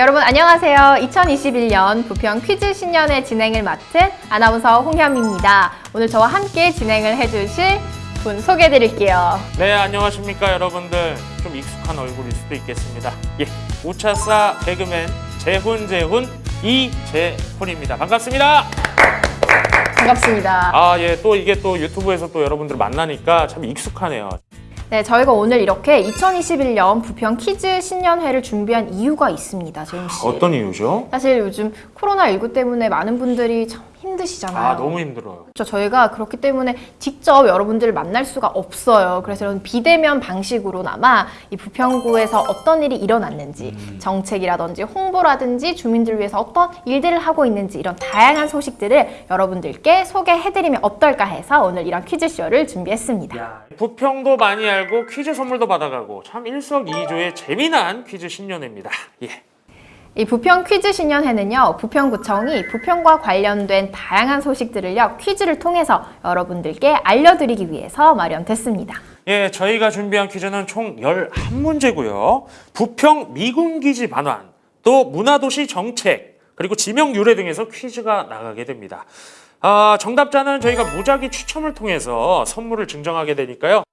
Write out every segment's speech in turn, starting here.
네, 여러분 안녕하세요. 2021년 부평 퀴즈 신년회 진행을 맡은 아나운서 홍현미입니다. 오늘 저와 함께 진행을 해주실 분 소개해드릴게요. 네, 안녕하십니까 여러분들. 좀 익숙한 얼굴일 수도 있겠습니다. 예, 우차사 개그맨 재훈 재훈 이재훈입니다. 반갑습니다. 반갑습니다. 아, 예, 또 이게 또 유튜브에서 또 여러분들 만나니까 참 익숙하네요. 네, 저희가 오늘 이렇게 2021년 부평 퀴즈 신년회를 준비한 이유가 있습니다, 재훈 씨. 어떤 이유죠? 사실 요즘 코로나19 때문에 많은 분들이 참 힘드시잖아요. 아, 너무 힘들어요. 그렇죠. 저희가 그렇기 때문에 직접 여러분들을 만날 수가 없어요. 그래서 이런 비대면 방식으로나마 이 부평구에서 어떤 일이 일어났는지 정책이라든지 홍보라든지 주민들 위해서 어떤 일들을 하고 있는지 이런 다양한 소식들을 여러분들께 소개해드리면 어떨까 해서 오늘 이런 퀴즈쇼를 준비했습니다. 야, 부평도 많이 알고 퀴즈 선물도 받아가고 참 일석이조의 재미난 퀴즈 신년회입니다. 예. 이 부평 퀴즈 신년회는요, 부평구청이 부평과 관련된 다양한 소식들을요, 퀴즈를 통해서 여러분들께 알려드리기 위해서 마련됐습니다. 예, 저희가 준비한 퀴즈는 총 11문제고요. 부평 미군기지 반환, 또 문화도시 정책, 그리고 지명 유래 등에서 퀴즈가 나가게 됩니다. 아, 정답자는 저희가 무작위 추첨을 통해서 선물을 증정하게 되니까요.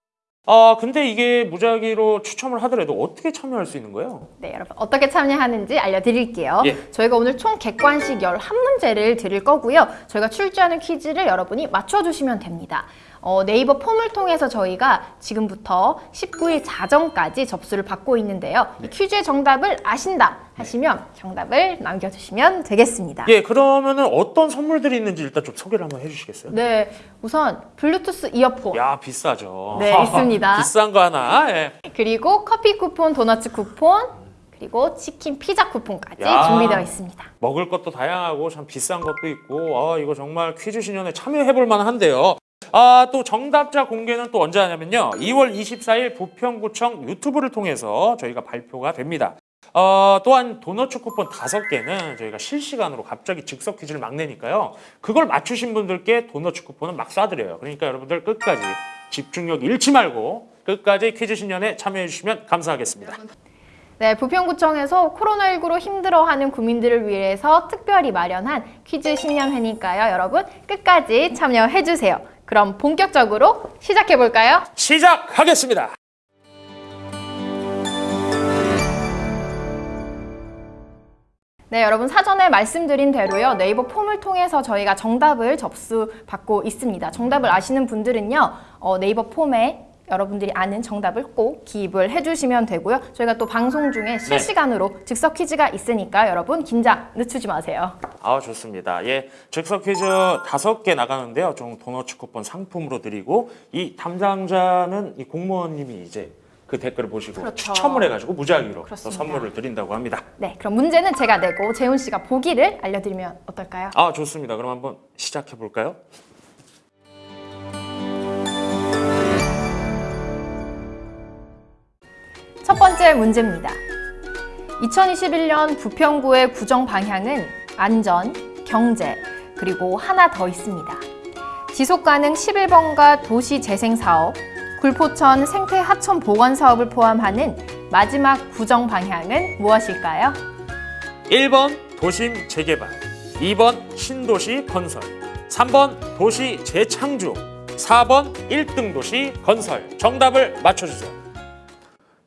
아, 근데 이게 무작위로 추첨을 하더라도 어떻게 참여할 수 있는 거예요? 네, 여러분 어떻게 참여하는지 알려드릴게요. 예. 저희가 오늘 총 객관식 11문제를 드릴 거고요. 저희가 출제하는 퀴즈를 여러분이 맞춰주시면 됩니다. 어, 네이버 폼을 통해서 저희가 지금부터 19일 자정까지 접수를 받고 있는데요. 이 퀴즈의 정답을 아신다 하시면 정답을 남겨주시면 되겠습니다. 예, 그러면 은 어떤 선물들이 있는지 일단 좀 소개를 한번 해주시겠어요? 네, 우선 블루투스 이어폰 야, 비싸죠. 네, 있습니다. 비싼 거 하나. 예. 그리고 커피 쿠폰, 도넛 쿠폰 그리고 치킨, 피자 쿠폰까지 야. 준비되어 있습니다. 먹을 것도 다양하고 참 비싼 것도 있고 아 이거 정말 퀴즈 신년에 참여해 볼 만한데요. 아 또 정답자 공개는 또 언제 하냐면요. 2월 24일 부평구청 유튜브를 통해서 저희가 발표가 됩니다. 어, 또한 도너츠 쿠폰 다섯 개는 저희가 실시간으로 갑자기 즉석 퀴즈를 막 내니까요. 그걸 맞추신 분들께 도너츠 쿠폰은 막 쏴드려요. 그러니까 여러분들 끝까지 집중력 잃지 말고 끝까지 퀴즈 신년에 참여해 주시면 감사하겠습니다. 네, 부평구청에서 코로나19로 힘들어하는 국민들을 위해서 특별히 마련한 퀴즈 신년회니까요. 여러분 끝까지 참여해 주세요. 그럼 본격적으로 시작해볼까요? 시작하겠습니다. 네, 여러분 사전에 말씀드린 대로요. 네이버 폼을 통해서 저희가 정답을 접수받고 있습니다. 정답을 아시는 분들은요. 어, 네이버 폼에 여러분들이 아는 정답을 꼭 기입을 해주시면 되고요. 저희가 또 방송 중에 실시간으로 즉석 퀴즈가 있으니까 여러분 긴장 늦추지 마세요. 아 좋습니다. 예, 즉석 퀴즈 다섯 개 나가는데요. 좀 도너츠 쿠폰 상품으로 드리고 이 담당자는 이 공무원님이 이제 그 댓글을 보시고 그렇죠. 추첨을 해가지고 무작위로. 선물을 드린다고 합니다. 네, 그럼 문제는 제가 내고 재훈 씨가 보기를 알려드리면 어떨까요? 아 좋습니다. 그럼 한번 시작해 볼까요? 첫 번째 문제입니다. 2021년 부평구의 구정 방향은 안전, 경제, 그리고 하나 더 있습니다. 지속가능 11번가 도시재생사업, 굴포천 생태하천 보건 사업을 포함하는 마지막 구정 방향은 무엇일까요? 1번 도심 재개발, 2번 신도시 건설, 3번 도시 재창조, 4번 1등 도시 건설. 정답을 맞춰주세요.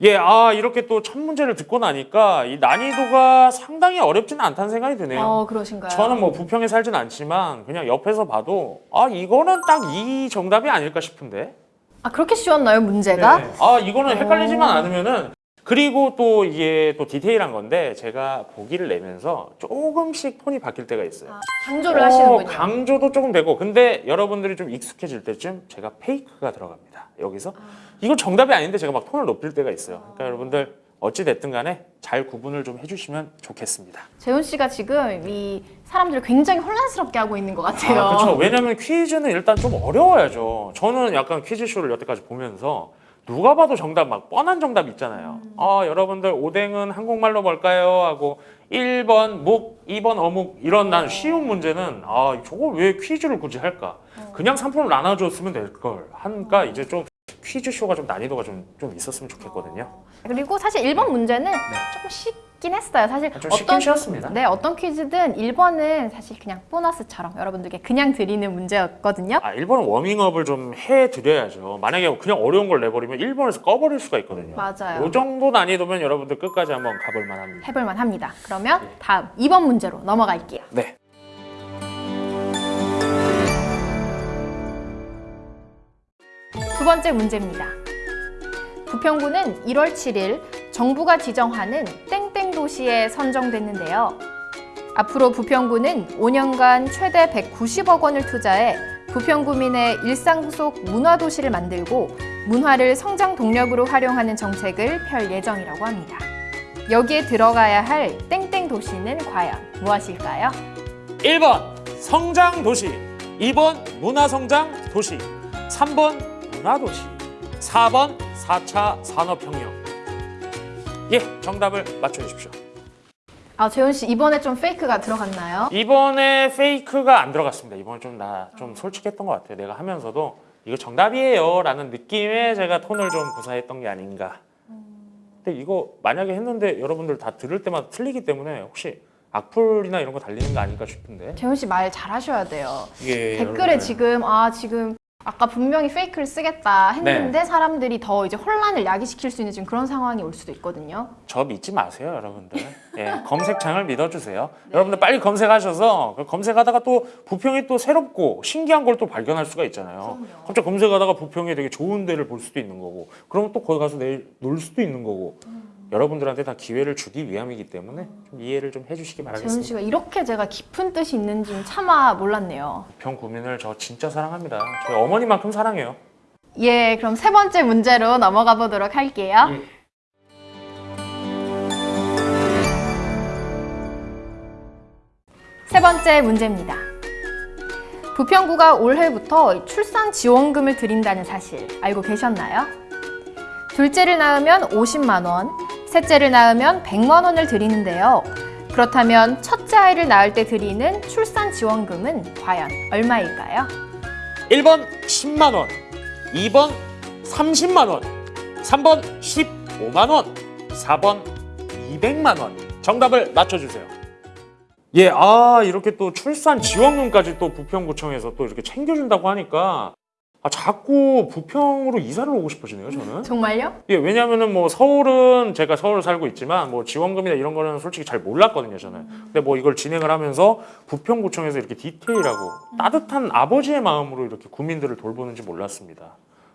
예, 아 이렇게 또 첫 문제를 듣고 나니까 이 난이도가 상당히 어렵지는 않다는 생각이 드네요. 어, 그러신가요? 저는 뭐 부평에 살진 않지만 그냥 옆에서 봐도 아 이거는 딱 이 정답이 아닐까 싶은데. 아, 그렇게 쉬웠나요, 문제가? 네. 아 이거는 헷갈리지만 어. 않으면은 그리고 또 이게 또 디테일한 건데 제가 보기를 내면서 조금씩 톤이 바뀔 때가 있어요. 아, 강조를 하시는군요. 어, 강조도 조금 되고 근데 여러분들이 좀 익숙해질 때쯤 제가 페이크가 들어갑니다. 여기서 이건 정답이 아닌데 제가 막 톤을 높일 때가 있어요. 그러니까 여러분들 어찌 됐든 간에 잘 구분을 좀 해주시면 좋겠습니다. 재훈 씨가 지금 이 사람들을 굉장히 혼란스럽게 하고 있는 것 같아요. 아, 그렇죠. 왜냐면 퀴즈는 일단 좀 어려워야죠. 저는 약간 퀴즈쇼를 여태까지 보면서 누가 봐도 정답 막 뻔한 정답 있잖아요. 아, 여러분들 오뎅은 한국말로 뭘까요? 하고 1번 묵, 2번 어묵 이런 난 쉬운 문제는 아, 저걸 왜 퀴즈를 굳이 할까? 그냥 상품을 나눠줬으면 될 걸. 하니까 이제 좀 퀴즈쇼가 좀 난이도가 좀, 좀 있었으면 좋겠거든요. 그리고 사실 1번 문제는 조금 쉽 쉽긴 했어요. 사실 좀 쉽긴 쉬웠습니다. 네, 어떤 퀴즈든 1번은 사실 그냥 보너스처럼 여러분들께 그냥 드리는 문제였거든요. 아, 1번은 워밍업을 좀 해드려야죠. 만약에 그냥 어려운 걸 내버리면 1번에서 꺼버릴 수가 있거든요. 맞아요. 이 정도 난이도면 여러분들 끝까지 한번 가볼 만합니다. 해볼 만 합니다. 그러면 다음 2번 문제로 넘어갈게요. 네. 두 번째 문제입니다. 부평구는 1월 7일 정부가 지정하는 땡땡 도시에 선정됐는데요. 앞으로 부평구는 5년간 최대 190억 원을 투자해 부평구민의 일상 속 문화 도시를 만들고 문화를 성장 동력으로 활용하는 정책을 펼 예정이라고 합니다. 여기에 들어가야 할 땡땡 도시는 과연 무엇일까요? 1번 성장 도시, 2번 문화 성장 도시, 3번 문화 도시, 4번 4차 산업혁명. 예, 정답을 맞춰 주십시오. 아, 재훈 씨 이번에 좀 페이크가 들어갔나요? 이번에 페이크가 안 들어갔습니다. 이번에 좀나좀 솔직했던 것 같아요. 내가 하면서도 이거 정답이에요 라는 느낌에 제가 톤을 좀 구사했던 게 아닌가. 근데 이거 만약에 했는데 여러분들 다 들을 때마다 틀리기 때문에 혹시 악플이나 이런 거 달리는 거 아닐까 싶은데 재훈 씨 말 잘하셔야 돼요. 이게 댓글에 여러분들 지금 아 지금 아까 분명히 페이크를 쓰겠다 했는데 사람들이 더 이제 혼란을 야기시킬 수 있는 지금 그런 상황이 올 수도 있거든요. 저 믿지 마세요, 여러분들. 예, 검색창을 믿어주세요. 여러분들 빨리 검색하셔서 그 검색하다가 또 부평이 또 새롭고 신기한 걸 또 발견할 수가 있잖아요. 갑자기 검색하다가 부평이 되게 좋은 데를 볼 수도 있는 거고, 그러면 또 거기 가서 내일 놀 수도 있는 거고. 여러분들한테 다 기회를 주기 위함이기 때문에 좀 이해를 좀 해주시기 재훈 바라겠습니다. 씨가 이렇게 제가 깊은 뜻이 있는지는 차마 몰랐네요. 부평 구민을 저 진짜 사랑합니다. 저희 어머니만큼 사랑해요. 예, 그럼 세 번째 문제로 넘어가 보도록 할게요. 예. 세 번째 문제입니다. 부평구가 올해부터 출산 지원금을 드린다는 사실 알고 계셨나요? 둘째를 낳으면 50만 원, 셋째를 낳으면 100만 원을 드리는데요. 그렇다면 첫째 아이를 낳을 때 드리는 출산 지원금은 과연 얼마일까요? 1번 10만 원, 2번 30만 원, 3번 15만 원, 4번 200만 원. 정답을 맞춰주세요. 예, 아 이렇게 또 출산 지원금까지 또 부평구청에서 또 이렇게 챙겨준다고 하니까 아 자꾸 부평으로 이사를 오고 싶어지네요, 저는. 정말요? 예, 왜냐면은 뭐 서울은 제가 서울 살고 있지만 뭐 지원금이나 이런 거는 솔직히 잘 몰랐거든요, 저는. 근데 뭐 이걸 진행을 하면서 부평구청에서 이렇게 디테일하고 따뜻한 아버지의 마음으로 이렇게 구민들을 돌보는지 몰랐습니다.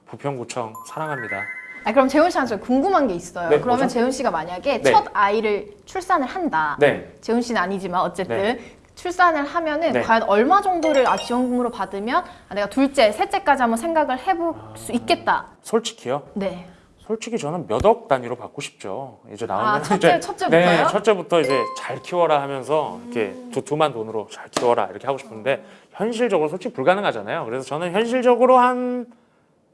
부평구청 사랑합니다. 아, 그럼 재훈 씨한테 궁금한 게 있어요. 네, 그러면 뭐죠? 재훈 씨가 만약에 네. 첫 아이를 출산을 한다. 네. 재훈 씨는 아니지만 어쨌든 네. 출산을 하면은 네. 과연 얼마 정도를 아, 지원금으로 받으면 아, 내가 둘째, 셋째까지 한번 생각을 해볼 수 있겠다. 솔직히요. 네. 솔직히 저는 몇 억 단위로 받고 싶죠. 이제 나오면 아, 첫째- 이제 첫째부터요? 네, 첫째부터 이제 잘 키워라 하면서 이렇게 두 두만 돈으로 잘 키워라 이렇게 하고 싶은데 현실적으로 솔직히 불가능하잖아요. 그래서 저는 현실적으로 한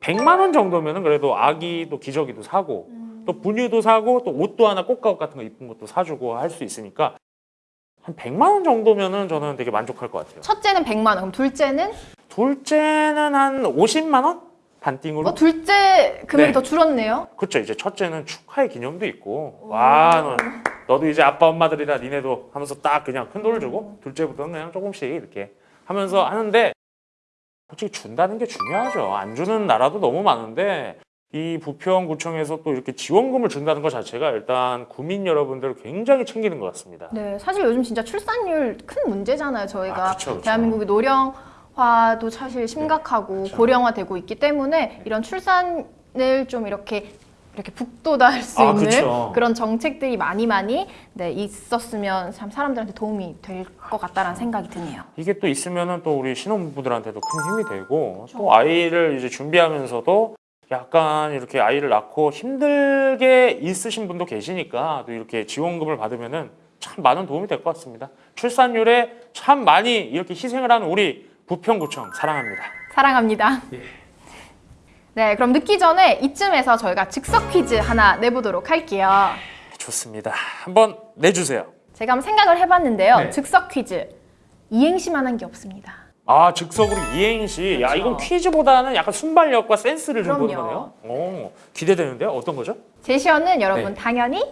100만 원 정도면은 그래도 아기도 기저귀도 사고 또 분유도 사고 또 옷도 하나 꽃가옷 같은 거 이쁜 것도 사주고 할 수 있으니까 한 100만 원 정도면은 저는 되게 만족할 것 같아요. 첫째는 100만 원, 그럼 둘째는 둘째는 한 50만 원 반띵으로 어, 둘째 금액이 네. 더 줄었네요. 그렇죠. 이제 첫째는 축하의 기념도 있고 와 너, 너도 이제 아빠 엄마들이라 니네도 하면서 딱 그냥 큰 돈을 주고 둘째부터는 그냥 조금씩 이렇게 하면서 하는데 솔직히 준다는 게 중요하죠. 안 주는 나라도 너무 많은데 이 부평구청에서 또 이렇게 지원금을 준다는 것 자체가 일단 구민 여러분들을 굉장히 챙기는 것 같습니다. 네, 사실 요즘 진짜 출산율 큰 문제잖아요. 저희가 아, 그쵸, 그쵸. 대한민국이 노령화도 사실 심각하고 그쵸. 고령화되고 있기 때문에 이런 출산을 좀 이렇게 이렇게 북돋아할 수 아, 있는 그쵸. 그런 정책들이 많이 많이 네, 있었으면 참 사람들한테 도움이 될 것 같다라는 생각이 드네요. 이게 또 있으면은 또 우리 신혼부부들한테도 큰 힘이 되고 또 아이를 이제 준비하면서도 약간 이렇게 아이를 낳고 힘들게 있으신 분도 계시니까 또 이렇게 지원금을 받으면은 참 많은 도움이 될 것 같습니다. 출산율에 참 많이 이렇게 희생을 하는 우리 부평구청 사랑합니다. 사랑합니다. 예. 네, 그럼 늦기 전에 이쯤에서 저희가 즉석 퀴즈 하나 내보도록 할게요. 좋습니다. 한번 내주세요. 제가 한번 생각을 해봤는데요. 네. 즉석 퀴즈 이행시만 한 게 없습니다. 아 즉석으로 이행시. 야 그렇죠. 이건 퀴즈보다는 약간 순발력과 센스를 좀 보는. 거네요. 오, 기대되는데요. 어떤 거죠? 제시어는 여러분 네. 당연히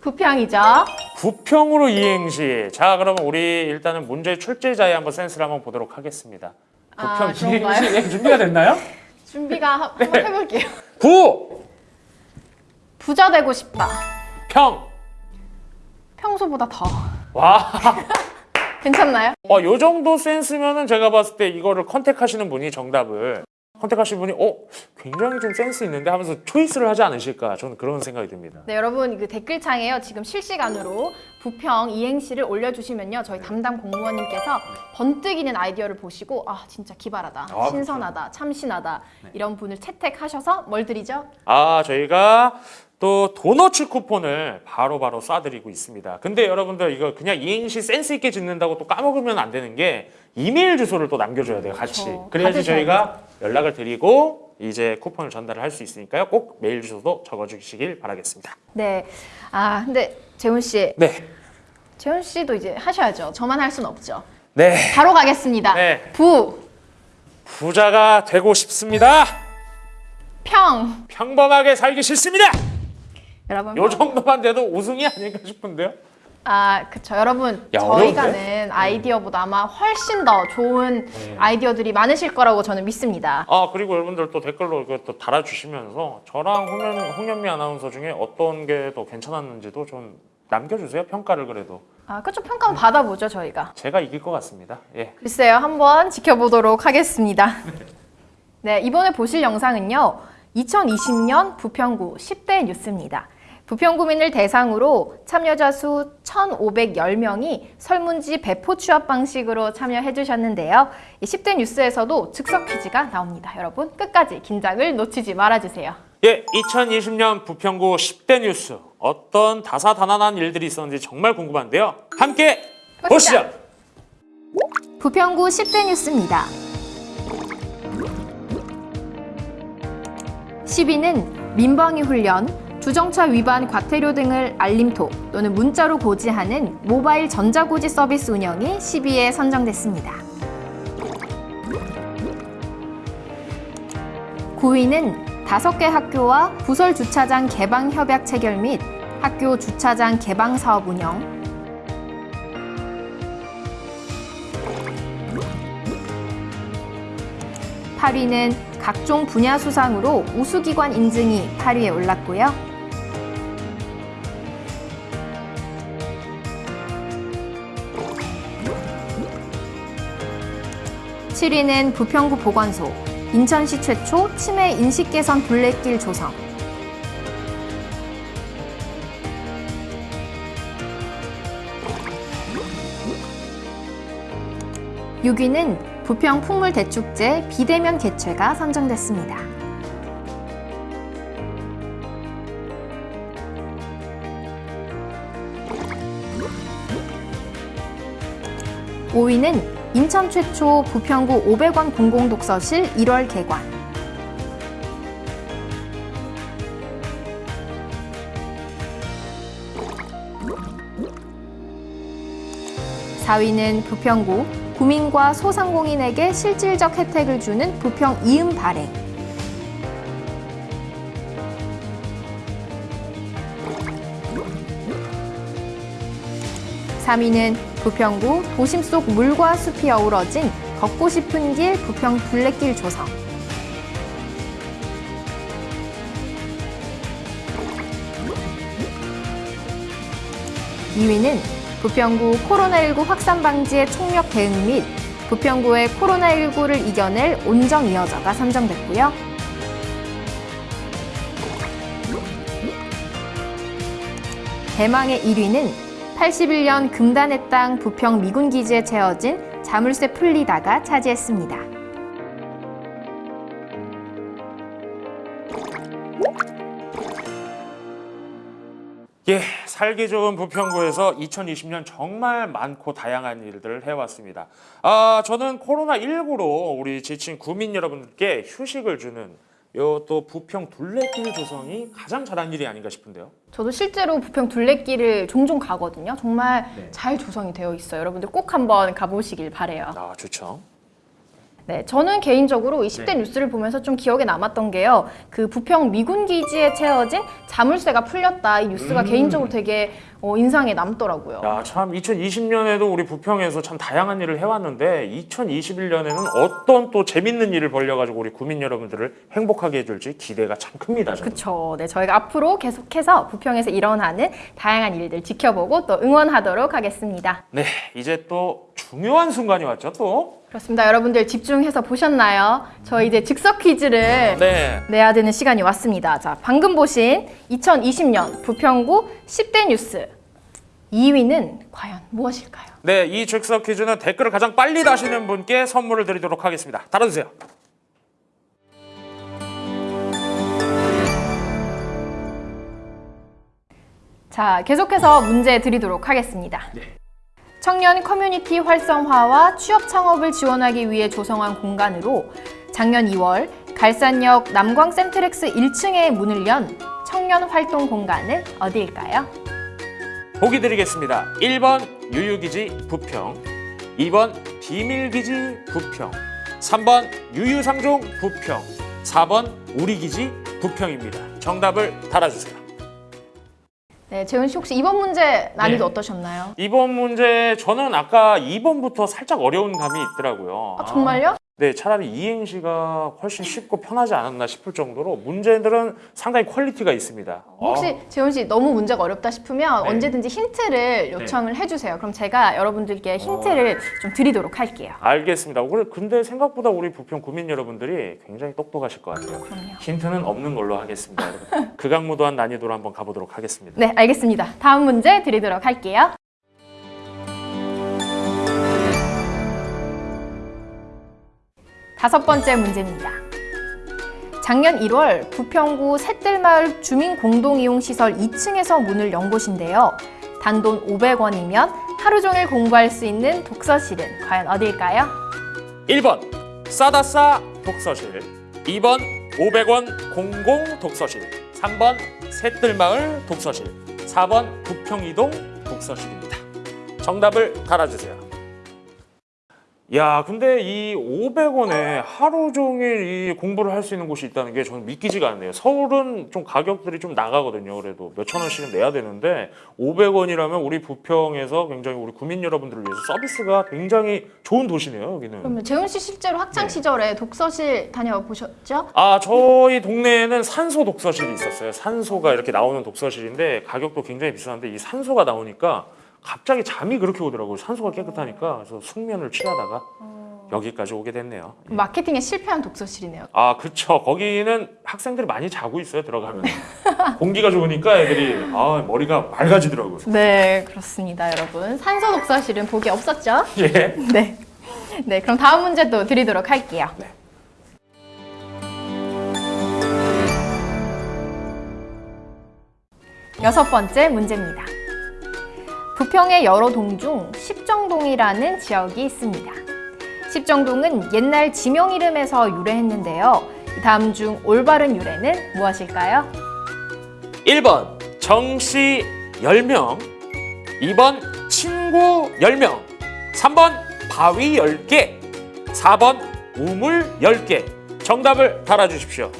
부평이죠. 부평으로 이행시. 자, 그러면 우리 일단은 문제 출제자의 한번 센스를 한번 보도록 하겠습니다. 아, 부평 그런가요? 이행시 네, 준비가 됐나요? 준비가 한- 한번 네. 해볼게요. 부, 부자 되고 싶다. 평. 평소보다 더. 와, 괜찮나요? 어, 요 정도 센스면은 제가 봤을 때 이거를 컨택하시는 분이 정답을 contact하신 분이 어 굉장히 좀 센스 있는데 하면서 choice를 하지 않으실까 저는 그런 생각이 듭니다. 네, 여러분 그 댓글창에요. 지금 실시간으로 부평 이행시를 올려주시면요. 저희 담당 공무원님께서 번뜩이는 아이디어를 보시고 아 진짜 기발하다, 아, 신선하다, 참신하다 이런 분을 채택하셔서 뭘 드리죠? 아 저희가 또 도너츠 쿠폰을 바로바로 쏴드리고 있습니다. 근데 여러분들 이거 그냥 이행시 센스 있게 짓는다고 또 까먹으면 안 되는 게 이메일 주소를 또 남겨줘야 돼요 같이. 그렇죠. 그래야지 저희가 연락을 드리고 이제 쿠폰을 전달을 할 수 있으니까요. 꼭 메일 주소도 적어주시길 바라겠습니다. 네. 아 근데 재훈 씨, 네, 재훈 씨도 이제 하셔야죠. 저만 할 수는 없죠. 네 바로 가겠습니다. 네. 부, 부자가 되고 싶습니다. 평. 평범하게 살기 싫습니다. 여러분. 요 정도만 돼도 우승이 아닐까 싶은데요. 아, 그쵸. 여러분, 야, 저희가? 낸 아이디어보다 아마 훨씬 더 좋은 아이디어들이 많으실 거라고 저는 믿습니다. 아 그리고 여러분들 또 댓글로 또 달아주시면서 저랑 홍연, 홍연미 아나운서 중에 어떤 게 더 괜찮았는지도 좀 남겨주세요 평가를 그래도 아, 그쵸. 평가 한번 받아보죠, 저희가. 제가 이길 것 같습니다. 예. 글쎄요, 한번 지켜보도록 하겠습니다. 네, 이번에 보실 영상은요, 2020년 부평구 10대 뉴스입니다. 부평구민을 대상으로 참여자 수 1,510명이 설문지 배포 취합 방식으로 참여해 주셨는데요. 이 10대 뉴스에서도 즉석 퀴즈가 나옵니다. 여러분, 끝까지 긴장을 놓치지 말아주세요. 예, 2020년 부평구 10대 뉴스 어떤 다사다난한 일들이 있었는지 정말 궁금한데요. 함께 보시죠. 부평구 10대 뉴스입니다. 10위는 민방위 훈련, 주정차 위반 과태료 등을 알림톡 또는 문자로 고지하는 모바일 전자고지 서비스 운영이 10위에 선정됐습니다. 9위는 5개 학교와 부설 주차장 개방 협약 체결 및 학교 주차장 개방 사업 운영, 8위는 각종 분야 수상으로 우수기관 인증이 8위에 올랐고요. 7위는 부평구 보건소, 인천시 최초 치매 인식 개선 둘레길 조성. 6위는 부평 풍물대축제 비대면 개최가 선정됐습니다. 5위는 인천 최초 부평구 500원 공공독서실 1월 개관. 4위는 부평구 구민과 소상공인에게 실질적 혜택을 주는 부평 이음 발행. 3위는 부평구 도심 속 물과 숲이 어우러진 걷고 싶은 길 부평 둘레길 조성. 2위는 부평구 코로나19 확산 방지의 총력 대응 및 부평구의 코로나19를 이겨낼 온정 이어져가 선정됐고요. 대망의 1위는 81년 금단의 땅 부평 미군 기지에 채워진 자물쇠 풀리다가 차지했습니다. 예, 살기 좋은 부평구에서 2020년 정말 많고 다양한 일들을 해왔습니다. 아, 저는 코로나19로 우리 지친 구민 여러분들께 휴식을 주는 요 또 부평 둘레길 조성이 가장 잘한 일이 아닌가 싶은데요. 저도 실제로 부평 둘레길을 종종 가거든요. 정말 네. 잘 조성이 되어 있어요. 여러분들 꼭 한번 가보시길 바래요. 아, 좋죠. 네, 저는 개인적으로 20대 네. 뉴스를 보면서 좀 기억에 남았던 게요. 그 부평 미군 기지에 채워진 자물쇠가 풀렸다. 이 뉴스가 음. 개인적으로 되게 어, 인상에 남더라고요. 야, 참 2020년에도 우리 부평에서 참 다양한 일을 해왔는데 2021년에는 어떤 또 재밌는 일을 벌려가지고 우리 구민 여러분들을 행복하게 해줄지 기대가 참 큽니다. 그렇죠. 네, 저희가 앞으로 계속해서 부평에서 일어나는 다양한 일들 지켜보고 또 응원하도록 하겠습니다. 네, 이제 또 중요한 순간이 왔죠, 또. 그렇습니다. 여러분들 집중해서 보셨나요? 저희 이제 즉석 퀴즈를 네. 내야 되는 시간이 왔습니다. 자, 방금 보신 2020년 부평구 10대 뉴스 2위는 과연 무엇일까요? 네, 이 즉석 퀴즈는 댓글을 가장 빨리 다시는 분께 선물을 드리도록 하겠습니다. 달아주세요. 자, 계속해서 문제 드리도록 하겠습니다. 청년 커뮤니티 활성화와 취업 창업을 지원하기 위해 조성한 공간으로 작년 2월 갈산역 남광 센트렉스 1층에 문을 연 청년 활동 공간은 어디일까요? 보기 드리겠습니다. 1번 유유기지 부평, 2번 비밀기지 부평, 3번 유유상종 부평, 4번 우리기지 부평입니다. 정답을 달아주세요. 네, 재훈 씨 혹시 이번 문제 난이도 네. 어떠셨나요? 이번 문제 저는 아까 2번부터 살짝 어려운 감이 있더라고요. 아, 정말요? 네, 차라리 이행시가 훨씬 쉽고 편하지 않았나 싶을 정도로 문제들은 상당히 quality가 있습니다. 혹시 아, 재훈 씨 너무 문제가 어렵다 싶으면 네. 언제든지 힌트를 요청을 해주세요. 그럼 제가 여러분들께 힌트를 좀 드리도록 할게요. 알겠습니다. 근데 생각보다 우리 부평 구민 여러분들이 굉장히 똑똑하실 것 같아요. 그럼요. 힌트는 없는 걸로 하겠습니다. 극악무도한 난이도로 한번 가보도록 하겠습니다. 네, 알겠습니다. 다음 문제 드리도록 할게요. 다섯 번째 문제입니다. 작년 1월 부평구 새뜰마을 주민공동이용시설 2층에서 문을 연 곳인데요. 단돈 500원이면 하루 종일 공부할 수 있는 독서실은 과연 어디일까요? 1번 싸다싸 독서실 2번 500원 공공 독서실 3번 새뜰마을 독서실 4번 부평이동 독서실입니다. 정답을 달아주세요. 야, 근데 이 500원에 하루 종일 이 공부를 할 수 있는 곳이 있다는 게 저는 믿기지가 않네요. 서울은 좀 가격들이 좀 나가거든요. 그래도 몇천 원씩은 내야 되는데 500원이라면 우리 부평에서 굉장히 우리 구민 여러분들을 위해서 서비스가 굉장히 좋은 도시네요. 여기는. 그러면 재훈 씨 실제로 학창 네. 시절에 독서실 다녀보셨죠? 아 저희 동네에는 산소 독서실이 있었어요. 산소가 이렇게 나오는 독서실인데 가격도 굉장히 비싼데 이 산소가 나오니까 갑자기 잠이 그렇게 오더라고요. 산소가 깨끗하니까 그래서 숙면을 취하다가 여기까지 오게 됐네요. 마케팅에 실패한 독서실이네요. 아 그쵸. 거기는 학생들이 많이 자고 있어요. 들어가면 공기가 좋으니까 애들이 아 머리가 맑아지더라고요. 네, 그렇습니다, 여러분. 산소 독서실은 보기 없었죠? 예. 네. 네, 그럼 다음 문제 또 드리도록 할게요. 네. 여섯 번째 문제입니다. 부평의 여러 동 중 십정동이라는 지역이 있습니다. 십정동은 옛날 지명 이름에서 유래했는데요. 다음 중 올바른 유래는 무엇일까요? 1번 정씨 10명 2번 친구 10명 3번 바위 10개 4번 우물 10개 정답을 달아주십시오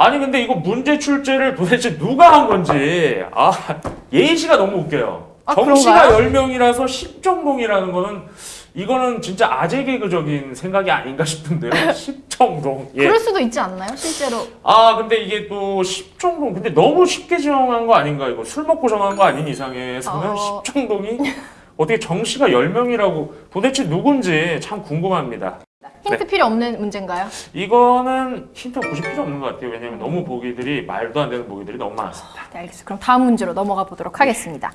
아니 근데 이거 문제 출제를 도대체 누가 한 건지 아 예시가 너무 웃겨요 아, 정씨가 그런가요? 10명이라서 10정동이라는 거는 이거는 진짜 아재 개그적인 생각이 아닌가 싶은데요 10정동 예. 그럴 수도 있지 않나요? 실제로. 아 근데 이게 또 10정동 근데 너무 쉽게 정한 거 아닌가 이거 술 먹고 정한 거 아닌 이상에서는 어. 10정동이 어떻게 정씨가 10명이라고 도대체 누군지 참 궁금합니다 힌트 필요 없는 문제인가요? 이거는 힌트 굳이 필요 없는 것 같아요 왜냐면 너무 보기들이 말도 안 되는 보기들이 너무 많았습니다 네, 알겠습니다. 그럼 다음 문제로 넘어가 보도록 하겠습니다.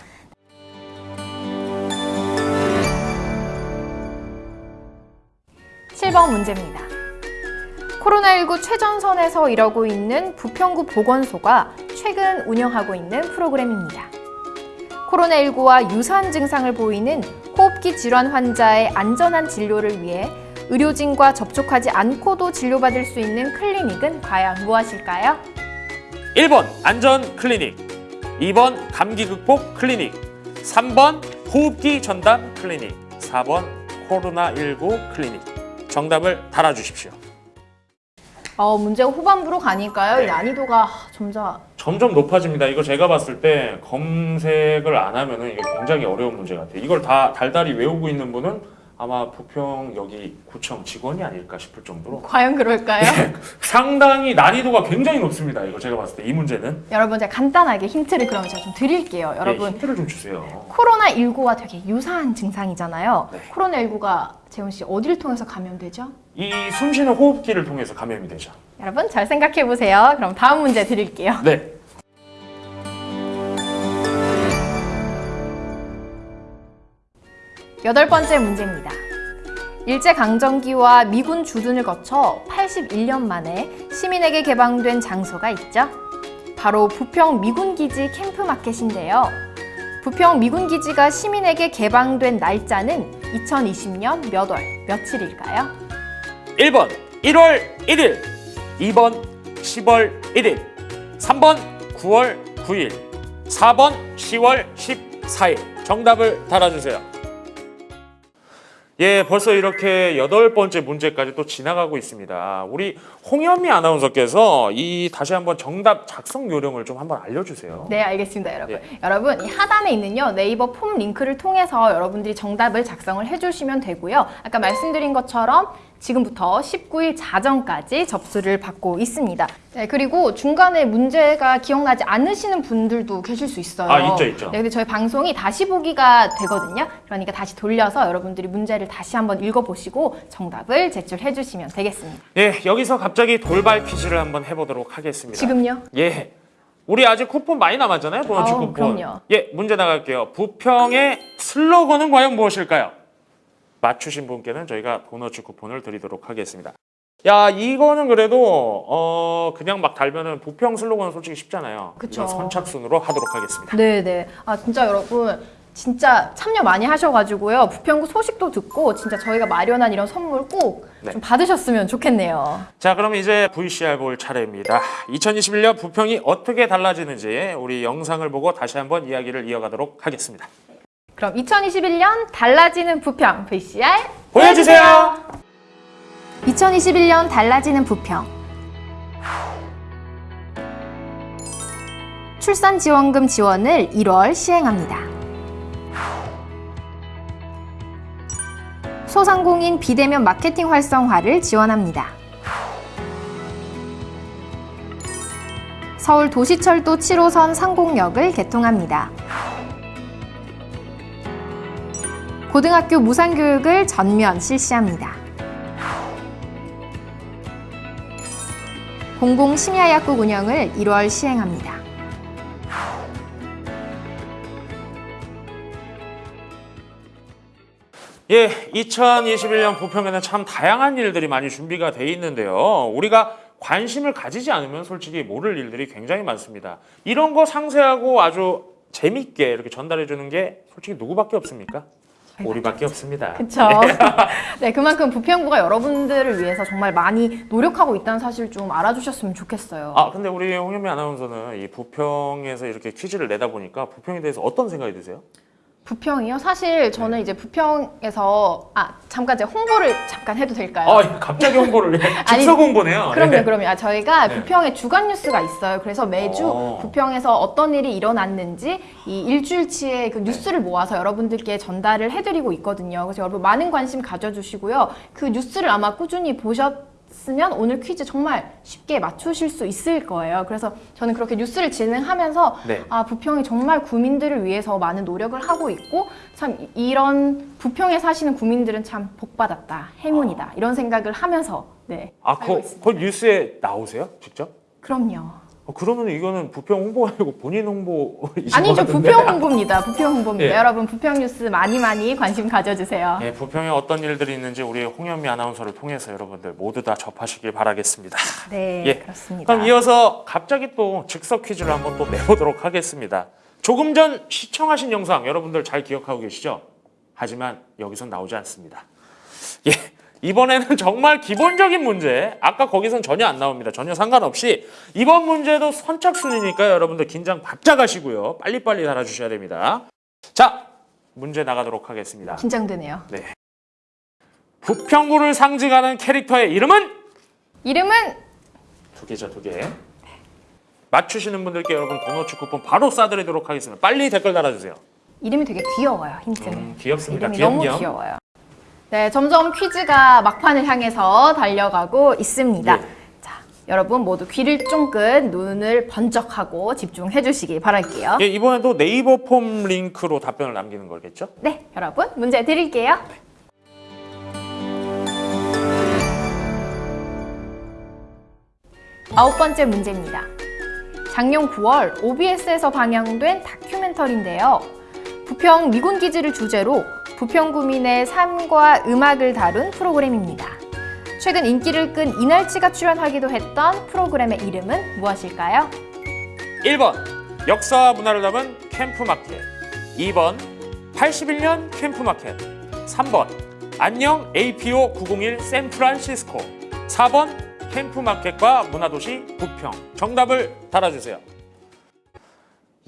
칠번 문제입니다. 코로나19 최전선에서 일하고 있는 부평구 보건소가 최근 운영하고 있는 프로그램입니다. 코로나19와 유사한 증상을 보이는 호흡기 질환 환자의 안전한 진료를 위해 의료진과 접촉하지 않고도 진료받을 수 있는 클리닉은 과연 무엇일까요? 1번 안전 클리닉 2번 감기 극복 클리닉 3번 호흡기 전담 클리닉 4번 코로나19 클리닉 정답을 달아주십시오. 어, 문제가 후반부로 가니까요. 이 난이도가 점점 점점 높아집니다. 이거 제가 봤을 때 검색을 안 하면 은 이게 굉장히 어려운 문제 같아요. 이걸 다 달달이 외우고 있는 분은 아마 부평 여기 구청 직원이 아닐까 싶을 정도로 과연 그럴까요? 상당히 난이도가 굉장히 높습니다. 이거 제가 봤을 때 이 문제는 여러분 제가 간단하게 힌트를 그러면 제가 좀 드릴게요. 네, 여러분 힌트를 좀 주세요. 코로나19와 되게 유사한 증상이잖아요. 네. 코로나19가 재훈 씨 어디를 통해서 감염되죠? 이 숨쉬는 호흡기를 통해서 감염이 되죠. 여러분 잘 생각해 보세요. 그럼 다음 문제 드릴게요. 네. 여덟 번째 문제입니다. 일제강점기와 미군 주둔을 거쳐 81년 만에 시민에게 개방된 장소가 있죠. 바로 부평 미군기지 캠프마켓인데요. 부평 미군기지가 시민에게 개방된 날짜는 2020년 몇 월, 며칠일까요? 1번 1월 1일, 2번 10월 1일, 3번 9월 9일, 4번 10월 14일. 정답을 달아주세요. 예, 벌써 이렇게 여덟 번째 문제까지 또 지나가고 있습니다. 우리 홍현미 아나운서께서 이 다시 한번 정답 작성 요령을 좀 한번 알려주세요. 네, 알겠습니다, 여러분. 여러분, 이 하단에 있는요, 네이버 폼 링크를 통해서 여러분들이 정답을 작성을 해주시면 되고요. 아까 말씀드린 것처럼 지금부터 19일 자정까지 접수를 받고 있습니다. 네, 그리고 중간에 문제가 기억나지 않으시는 분들도 계실 수 있어요. 아, 있죠, 있죠. 네, 근데 저희 방송이 다시 보기가 되거든요. 그러니까 다시 돌려서 여러분들이 문제를 다시 한번 읽어보시고 정답을 제출해 주시면 되겠습니다. 예, 여기서 갑자기 돌발 퀴즈를 한번 해보도록 하겠습니다. 지금요? 예. 우리 아직 쿠폰 많이 남았잖아요. 도너츠 아우, 쿠폰. 그럼요. 예, 문제 나갈게요. 부평의 슬로건은 과연 무엇일까요? 맞추신 분께는 저희가 도너츠 쿠폰을 드리도록 하겠습니다. 야, 이거는 그래도 어 그냥 막 달면은 부평 슬로건은 솔직히 쉽잖아요. 그쵸. 선착순으로 하도록 하겠습니다. 네네. 아 진짜 여러분 진짜 참여 많이 하셔가지고요. 부평구 소식도 듣고 진짜 저희가 마련한 이런 선물 꼭좀 네. 받으셨으면 좋겠네요. 자, 그럼 이제 VCR 볼 차례입니다. 2021년 부평이 어떻게 달라지는지 우리 영상을 보고 다시 한번 이야기를 이어가도록 하겠습니다. 그럼 2021년 달라지는 부평 VCR 보여주세요. 2021년 달라지는 부평 출산 지원금 지원을 1월 시행합니다. 소상공인 비대면 마케팅 활성화를 지원합니다. 서울 도시철도 7호선 상공역을 개통합니다. 고등학교 무상교육을 전면 실시합니다. 공공 심야약국 운영을 1월 시행합니다. 예, 2021년 부평에는 참 다양한 일들이 많이 준비가 돼 있는데요. 우리가 관심을 가지지 않으면 솔직히 모를 일들이 굉장히 많습니다. 이런 거 상세하고 아주 재밌게 이렇게 전달해 주는 게 솔직히 누구밖에 없습니까? 우리밖에 없습니다. 그렇죠. 네, 그만큼 부평구가 여러분들을 위해서 정말 많이 노력하고 있다는 사실 좀 알아주셨으면 좋겠어요. 아, 근데 우리 홍현미 아나운서는 이 부평에서 이렇게 퀴즈를 내다 보니까 부평에 대해서 어떤 생각이 드세요? 부평이요? 사실 저는 이제 부평에서 아 잠깐 제가 홍보를 잠깐 해도 될까요? 아, 갑자기 홍보를 즉석 홍보네요. 그럼요, 예. 그럼요. 아, 저희가 네. 부평에 주간 뉴스가 있어요. 그래서 매주 어. 부평에서 어떤 일이 일어났는지 이 일주일치의 그 뉴스를 모아서 여러분들께 전달을 해드리고 있거든요. 그래서 여러분 많은 관심 가져주시고요. 그 뉴스를 아마 꾸준히 보셨 으면 오늘 퀴즈 정말 쉽게 맞추실 수 있을 거예요. 그래서 저는 그렇게 뉴스를 진행하면서 네. 아 부평이 정말 구민들을 위해서 많은 노력을 하고 있고 참 이- 이런 부평에 사시는 구민들은 참 복받았다, 행운이다 이런 생각을 하면서 네. 아, 그. 그 뉴스에 나오세요? 직접? 그럼요. 어, 그러면 이거는 부평 홍보가 아니고 본인 홍보이신 아니죠. 부평 홍보입니다. 부평 홍보입니다. 예. 여러분 부평 뉴스 많이 많이 관심 가져주세요. 예, 부평에 어떤 일들이 있는지 우리 홍현미 아나운서를 통해서 여러분들 모두 다 접하시길 바라겠습니다. 네, 예. 그렇습니다. 그럼 이어서 갑자기 또 즉석 퀴즈를 한번 또 내보도록 하겠습니다. 조금 전 시청하신 영상 여러분들 잘 기억하고 계시죠? 하지만 여기선 나오지 않습니다. 예. 이번에는 정말 기본적인 문제. 아까 거기선 전혀 안 나옵니다. 전혀 상관없이 이번 문제도 선착순이니까 여러분들 긴장 바짝 하시고요. 빨리빨리 달아주셔야 됩니다. 자, 문제 나가도록 하겠습니다. 긴장되네요. 부평구를 상징하는 캐릭터의 이름은 이름은 두 개죠, 두 개. 맞추시는 분들께 여러분 도너츠 쿠폰 바로 쏴드리도록 하겠습니다. 빨리 댓글 달아주세요. 이름이 되게 귀여워요. 힌트는. 음, 귀엽습니다. 이름이 너무 귀염귀염. 귀여워요. 네, 점점 퀴즈가 막판을 향해서 달려가고 있습니다. 네. 자, 여러분 모두 귀를 쫑긋 눈을 번쩍하고 집중해 주시기 바랄게요. 예, 이번에도 네이버 폼 링크로 답변을 남기는 거겠죠? 네, 여러분 문제 드릴게요. 아홉 번째 문제입니다. 작년 9월 OBS에서 방영된 다큐멘터리인데요. 부평 미군 기지를 주제로 부평구민의 삶과 음악을 다룬 프로그램입니다. 최근 인기를 끈 이날치가 출연하기도 했던 프로그램의 이름은 무엇일까요? 1번 역사와 문화를 담은 캠프마켓. 2번 81년 캠프마켓. 3번 안녕 APO 901 샌프란시스코. 4번 캠프마켓과 문화도시 부평. 정답을 달아주세요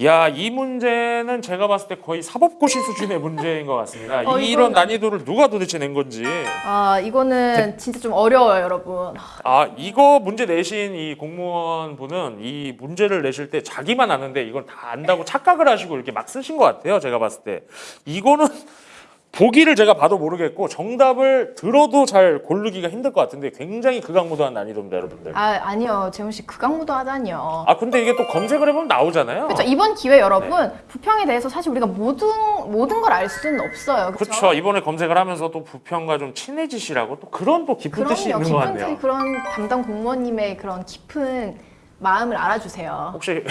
야, 이 문제는 제가 봤을 때 거의 사법고시 수준의 문제인 것 같습니다. 어, 이런 이건- 난이도를 누가 도대체 낸 건지. 아, 이거는 진짜 좀 어려워요, 여러분. 아 이거 문제 내신 이 공무원 분은 이 문제를 내실 때 자기만 아는데 이걸 다 안다고 착각을 하시고 이렇게 막 쓰신 것 같아요 제가 봤을 때 이거는 보기를 제가 봐도 모르겠고 정답을 들어도 잘 고르기가 힘들 것 같은데 굉장히 극악무도한 난이도입니다 여러분들 아, 아니요. 재훈 씨 극악무도 하다니요. 아 근데 이게 또 검색을 해보면 나오잖아요 그렇죠. 이번 기회 여러분 네. 부평에 대해서 사실 우리가 모든 모든 걸 알 수는 없어요. 그렇죠. 그렇죠 이번에 검색을 하면서 또 부평과 좀 친해지시라고 또 그런 또 깊은 뜻이. 있는 것 같네요 뜻, 그런 담당 공무원님의 그런 깊은 마음을 알아주세요. 혹시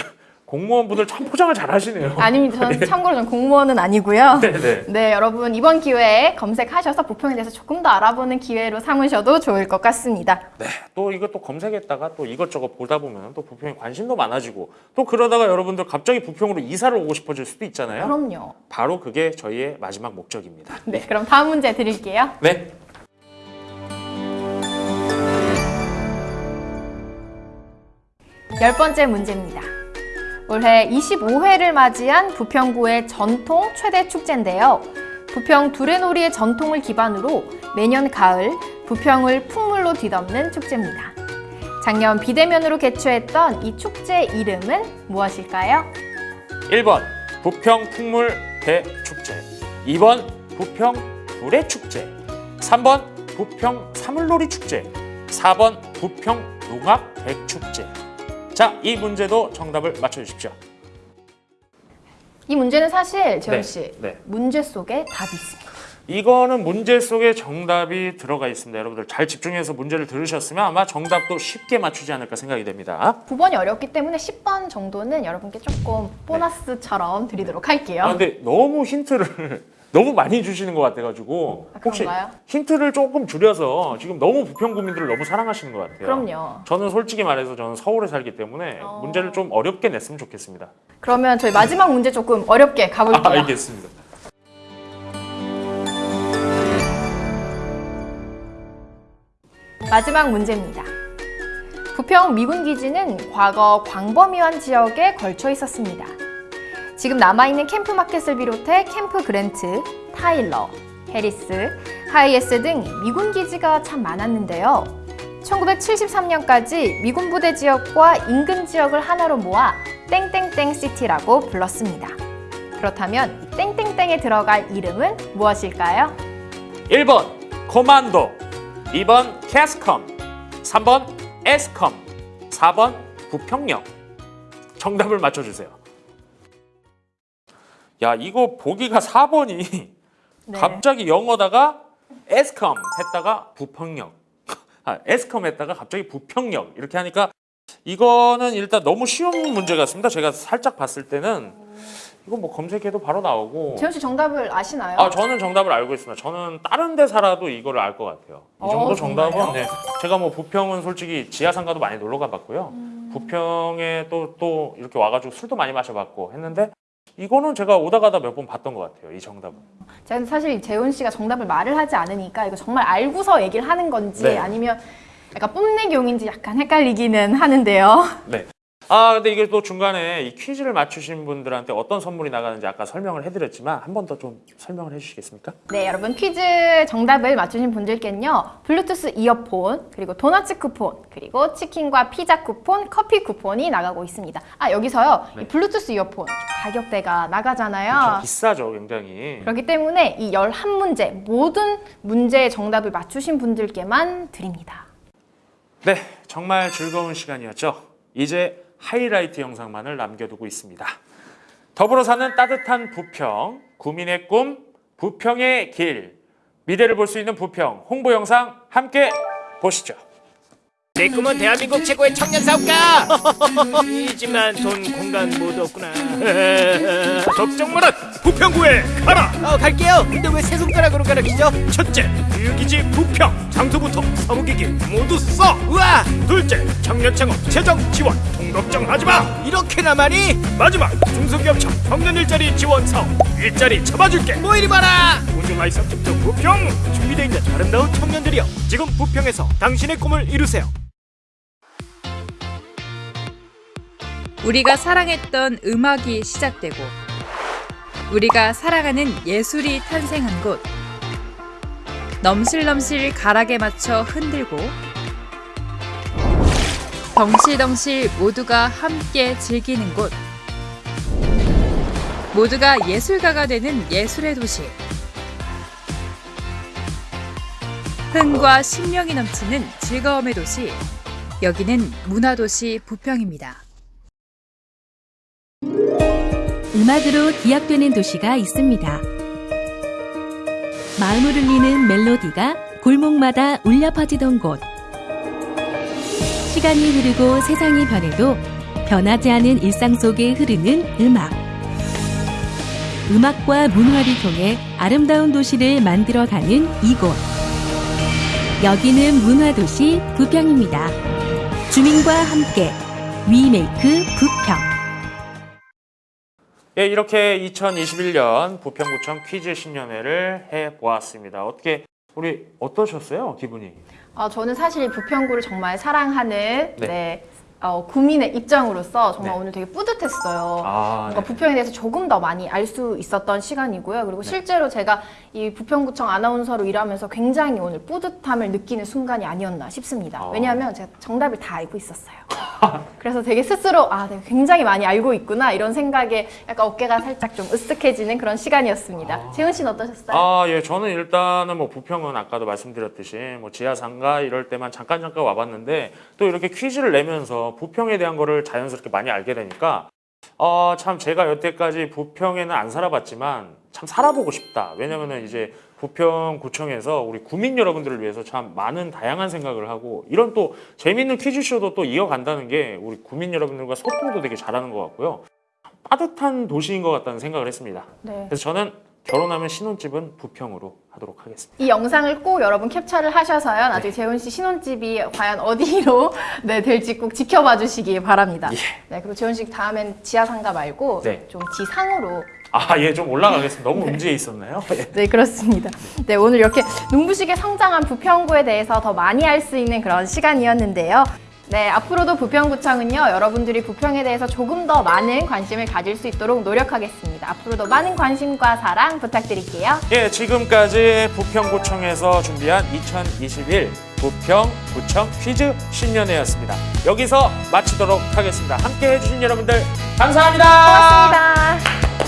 공무원분들 참 포장을 잘 하시네요 아닙니다. 저는 참고로 저는 공무원은 아니고요. 네네 네, 여러분 이번 기회에 검색하셔서 부평에 대해서 조금 더 알아보는 기회로 삼으셔도 좋을 것 같습니다. 네, 또또 검색했다가 또 이것저것 보다 보면 또 부평에 관심도 많아지고 또 그러다가 여러분들 갑자기 부평으로 이사를 오고 싶어질 수도 있잖아요. 그럼요. 바로 그게 저희의 마지막 목적입니다. 네, 그럼 다음 문제 드릴게요. 네. 열 번째 문제입니다. 올해 25회를 맞이한 부평구의 전통 최대 축제인데요. 부평 두레놀이의 전통을 기반으로 매년 가을 부평을 풍물로 뒤덮는 축제입니다. 작년 비대면으로 개최했던 이 축제 이름은 무엇일까요? 1번 부평 풍물 대축제 2번 부평 불의 축제 3번 부평 사물놀이 축제 4번 부평 농악 대축제 자, 이 문제도 정답을 맞춰주십시오. 이 문제는 사실 재훈 네, 씨 네. 문제 속에 답이 있습니다. 이거는 문제 속에 정답이 들어가 있습니다. 여러분들 잘 집중해서 문제를 들으셨으면 아마 정답도 쉽게 맞추지 않을까 생각이 됩니다. 9번이 어렵기 때문에 10번 정도는 여러분께 조금 보너스처럼 드리도록 할게요. 아, 근데 너무 힌트를 너무 많이 주시는 것 같아가지고 아, 혹시? 힌트를 조금 줄여서 지금 너무 부평 구민들을 너무 사랑하시는 것 같아요. 그럼요. 저는 솔직히 말해서 저는 서울에 살기 때문에 어. 문제를 좀 어렵게 냈으면 좋겠습니다. 그러면 저희 마지막 문제 조금 어렵게 아, 가볼게요. 알겠습니다. 마지막 문제입니다. 부평 미군 기지는 과거 광범위한 지역에 걸쳐 있었습니다. 지금 남아있는 캠프 마켓을 비롯해 캠프 그랜트, 타일러, 해리스, 하이에스 등 미군 기지가 참 많았는데요. 1973년까지 미군 부대 지역과 인근 지역을 하나로 모아 땡땡땡 city라고 불렀습니다. 그렇다면 이 땡땡땡에 들어갈 이름은 무엇일까요? 1번 코만도 2번 캐스컴 3번 에스컴 4번 부평역 정답을 맞춰주세요 야 이거 보기가 4번이 네. 갑자기 영어다가 에스컴 했다가 부평역 아, 에스컴 했다가 갑자기 부평역 이렇게 하니까 이거는 일단 너무 쉬운 문제 같습니다 제가 살짝 봤을 때는 이거 뭐 검색해도 바로 나오고 재훈 씨 정답을 아시나요? 아 저는 정답을 알고 있습니다. 저는 다른 데 살아도 이거를 알 것 같아요. 이 어, 정도 정말요? 정답은 네. 제가 뭐 부평은 솔직히 지하상가도 많이 놀러 가봤고요. 음. 부평에 또 또 이렇게 와가지고 술도 많이 마셔봤고 했는데 이거는 제가 오다 가다 몇 번 봤던 것 같아요. 이 정답은. 저는 사실 재훈 씨가 정답을 말을 하지 않으니까 이거 정말 알고서 얘기를 하는 건지 네. 아니면 약간 뽐내기용인지 약간 헷갈리기는 하는데요. 네. 아 근데 이게 또 중간에 이 퀴즈를 맞추신 분들한테 어떤 선물이 나가는지 아까 설명을 해드렸지만 한 번 더 좀 설명을 해주시겠습니까? 네, 여러분 퀴즈 정답을 맞추신 분들께는요. 블루투스 이어폰, 그리고 도너츠 쿠폰, 그리고 치킨과 피자 쿠폰, 커피 쿠폰이 나가고 있습니다. 아, 여기서요. 네. 이 블루투스 이어폰 가격대가 좀 나가잖아요. 비싸죠 굉장히. 그렇기 때문에 이 11문제 모든 문제의 정답을 맞추신 분들께만 드립니다. 네, 정말 즐거운 시간이었죠. 이제 하이라이트 영상만을 남겨두고 있습니다. 더불어 사는 따뜻한 부평, 구민의 꿈, 부평의 길, 미래를 볼 수 있는 부평 홍보 영상 함께 보시죠. 내 꿈은 대한민국 최고의 청년 사업가. 이지만 돈 공간 모두 없구나. 걱정 마라. 부평구에 가라. 어 갈게요. 근데 왜 세 손가락으로 가르치죠? 첫째, 유기지 부평. 장소부터 사무기기 모두 써. 우와. 둘째, 청년 창업 재정 지원. 돈 걱정하지 마. 이렇게나 많이? 마지막, 중소기업청 청년 일자리 지원 사업. 일자리 잡아줄게. 뭐 이리 많아? 우주마이서 특정 부평. 준비되어 있는 아름다운 청년들이여. 지금 부평에서 당신의 꿈을 이루세요. 우리가 사랑했던 음악이 시작되고 우리가 사랑하는 예술이 탄생한 곳. 넘실넘실 가락에 맞춰 흔들고 덩실덩실 모두가 함께 즐기는 곳. 모두가 예술가가 되는 예술의 도시. 흥과 신명이 넘치는 즐거움의 도시. 여기는 문화도시 부평입니다. 음악으로 기억되는 도시가 있습니다. 마음을 울리는 멜로디가 골목마다 울려 퍼지던 곳. 시간이 흐르고 세상이 변해도 변하지 않은 일상 속에 흐르는 음악. 음악과 문화를 통해 아름다운 도시를 만들어가는 이곳. 여기는 문화도시 부평입니다. 주민과 함께 위메이크 부평. 예, 이렇게 2021년 부평구청 퀴즈 신년회를 해 보았습니다. 어떻게 우리 어떠셨어요, 기분이? 어, 저는 사실 이 부평구를 정말 사랑하는 네. 네, 어, 구민의 입장으로서 정말 네. 오늘 되게 뿌듯했어요. 아, 뭔가 네. 부평에 대해서 조금 더 많이 알 수 있었던 시간이고요. 그리고 실제로 제가 이 부평구청 아나운서로 일하면서 굉장히 오늘 뿌듯함을 느끼는 순간이 아니었나 싶습니다. 아. 왜냐하면 제가 정답을 다 알고 있었어요. 그래서 되게 스스로 아, 내가 굉장히 많이 알고 있구나 이런 생각에 약간 어깨가 살짝 좀 으쓱해지는 그런 시간이었습니다. 재훈 씨는 어떠셨어요? 아, 예, 저는 일단은 뭐 부평은 아까도 말씀드렸듯이 뭐 지하상가 이럴 때만 잠깐 잠깐 와봤는데 또 이렇게 퀴즈를 내면서 부평에 대한 거를 자연스럽게 많이 알게 되니까 어, 참 제가 여태까지 부평에는 안 살아봤지만 참 살아보고 싶다. 왜냐면은 이제 부평구청에서 우리 구민 여러분들을 위해서 참 많은 다양한 생각을 하고 이런 또 재밌는 퀴즈쇼도 또 이어간다는 게 우리 구민 여러분들과 소통도 되게 잘하는 것 같고요. 빠듯한 도시인 것 같다는 생각을 했습니다. 네. 그래서 저는 결혼하면 신혼집은 부평으로 하도록 하겠습니다. 이 영상을 꼭 여러분 캡처를 하셔서요. 나중에 재훈 씨 신혼집이 과연 어디로 네, 될지 꼭 지켜봐 주시기 바랍니다. 예. 네, 그리고 재훈 씨 다음엔 지하상가 말고 네. 좀 지상으로. 아, 예, 좀 올라가겠습니다. 너무 음지에 있었나요? 예. 네, 그렇습니다. 네, 오늘 이렇게 눈부시게 성장한 부평구에 대해서 더 많이 알 수 있는 그런 시간이었는데요. 네, 앞으로도 부평구청은요, 여러분들이 부평에 대해서 조금 더 많은 관심을 가질 수 있도록 노력하겠습니다. 앞으로도 많은 관심과 사랑 부탁드릴게요. 예, 지금까지 부평구청에서 준비한 2021 부평구청 퀴즈 신년회였습니다. 여기서 마치도록 하겠습니다. 함께 해 주신 여러분들 감사합니다. 고맙습니다.